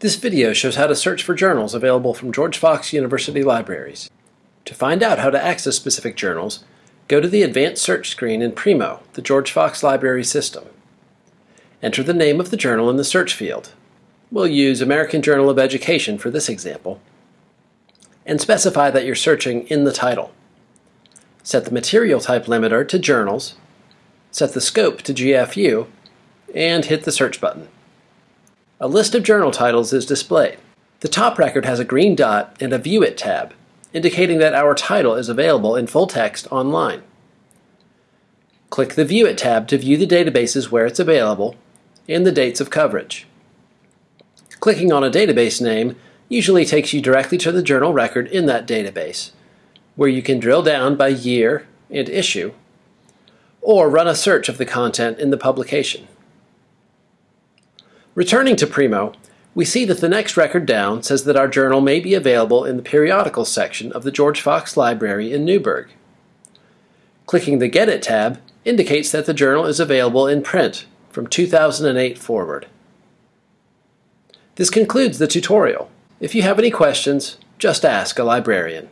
This video shows how to search for journals available from George Fox University libraries. To find out how to access specific journals, go to the Advanced Search screen in Primo, the George Fox Library system. Enter the name of the journal in the search field. We'll use American Journal of Education for this example. And specify that you're searching in the title. Set the material type limiter to Journals, set the scope to GFU, and hit the search button. A list of journal titles is displayed. The top record has a green dot and a View It tab, indicating that our title is available in full text online. Click the View It tab to view the databases where it's available and the dates of coverage. Clicking on a database name usually takes you directly to the journal record in that database, where you can drill down by year and issue, or run a search of the content in the publication. Returning to Primo, we see that the next record down says that our journal may be available in the periodicals section of the George Fox Library in Newberg. Clicking the Get It tab indicates that the journal is available in print from 2008 forward. This concludes the tutorial. If you have any questions, just ask a librarian.